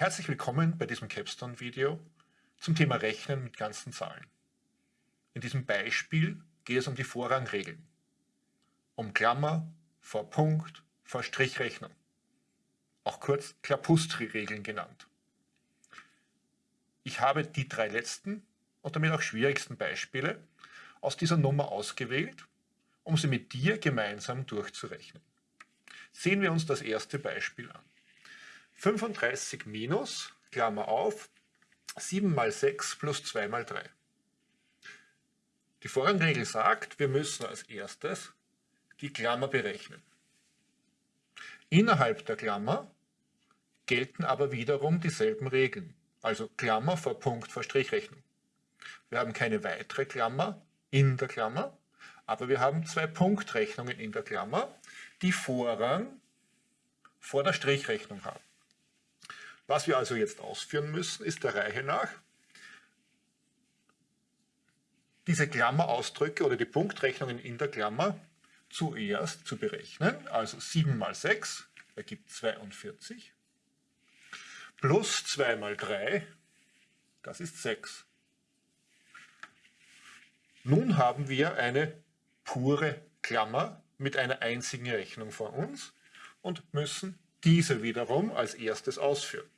Herzlich willkommen bei diesem Capstone-Video zum Thema Rechnen mit ganzen Zahlen. In diesem Beispiel geht es um die Vorrangregeln. Um Klammer, vor Punkt, vor Strichrechnung. Auch kurz Klapustri-Regeln genannt. Ich habe die drei letzten und damit auch schwierigsten Beispiele aus dieser Nummer ausgewählt, um sie mit dir gemeinsam durchzurechnen. Sehen wir uns das erste Beispiel an. 35 minus, Klammer auf, 7 mal 6 plus 2 mal 3. Die Vorrangregel sagt, wir müssen als erstes die Klammer berechnen. Innerhalb der Klammer gelten aber wiederum dieselben Regeln, also Klammer vor Punkt vor Strichrechnung. Wir haben keine weitere Klammer in der Klammer, aber wir haben zwei Punktrechnungen in der Klammer, die Vorrang vor der Strichrechnung haben. Was wir also jetzt ausführen müssen, ist der Reihe nach diese Klammerausdrücke oder die Punktrechnungen in der Klammer zuerst zu berechnen. Also 7 mal 6 ergibt 42 plus 2 mal 3, das ist 6. Nun haben wir eine pure Klammer mit einer einzigen Rechnung vor uns und müssen diese wiederum als erstes ausführen.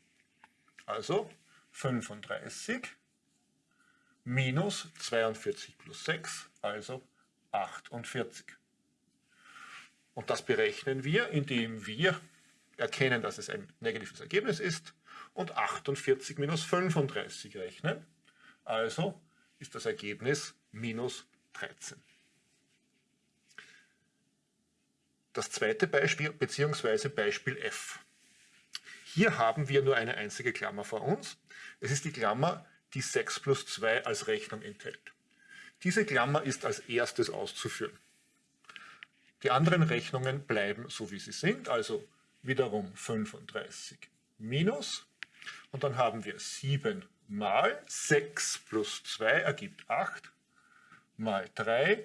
Also 35 minus 42 plus 6, also 48. Und das berechnen wir, indem wir erkennen, dass es ein negatives Ergebnis ist und 48 minus 35 rechnen. Also ist das Ergebnis minus 13. Das zweite Beispiel bzw. Beispiel F. Hier haben wir nur eine einzige Klammer vor uns. Es ist die Klammer, die 6 plus 2 als Rechnung enthält. Diese Klammer ist als erstes auszuführen. Die anderen Rechnungen bleiben so wie sie sind, also wiederum 35 minus und dann haben wir 7 mal 6 plus 2 ergibt 8 mal 3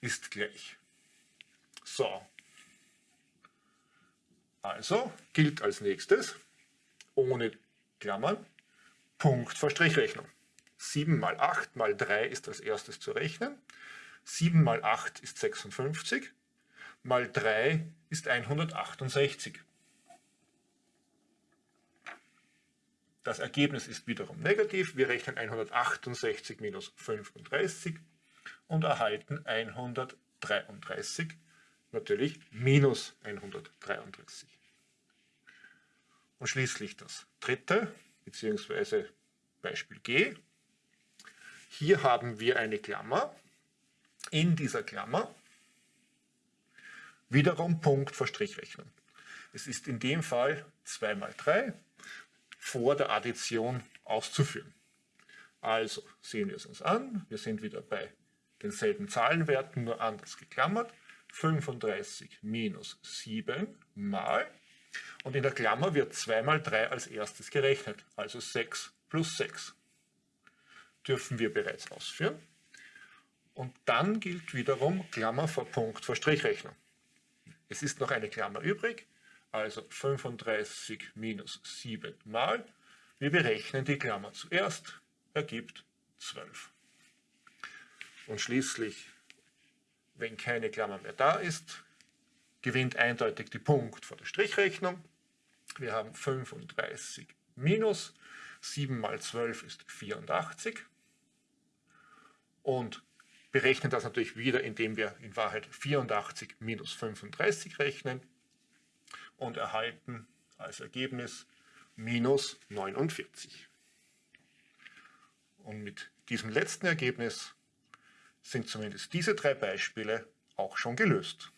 ist gleich. So, also gilt als nächstes, ohne Klammern, Punkt vor Strichrechnung. 7 mal 8 mal 3 ist als erstes zu rechnen. 7 mal 8 ist 56, mal 3 ist 168. Das Ergebnis ist wiederum negativ. Wir rechnen 168 minus 35 und erhalten 133 natürlich minus 133. Und schließlich das dritte, beziehungsweise Beispiel G. Hier haben wir eine Klammer. In dieser Klammer wiederum Punkt vor Strichrechnung. Es ist in dem Fall 2 mal 3 vor der Addition auszuführen. Also sehen wir es uns an. Wir sind wieder bei denselben Zahlenwerten, nur anders geklammert. 35 minus 7 mal, und in der Klammer wird 2 mal 3 als erstes gerechnet, also 6 plus 6. Dürfen wir bereits ausführen. Und dann gilt wiederum Klammer vor Punkt vor Strichrechnung. Es ist noch eine Klammer übrig, also 35 minus 7 mal. Wir berechnen die Klammer zuerst, ergibt 12. Und schließlich wenn keine Klammer mehr da ist, gewinnt eindeutig die Punkt vor der Strichrechnung. Wir haben 35 minus 7 mal 12 ist 84 und berechnen das natürlich wieder, indem wir in Wahrheit 84 minus 35 rechnen und erhalten als Ergebnis minus 49. Und mit diesem letzten Ergebnis sind zumindest diese drei Beispiele auch schon gelöst.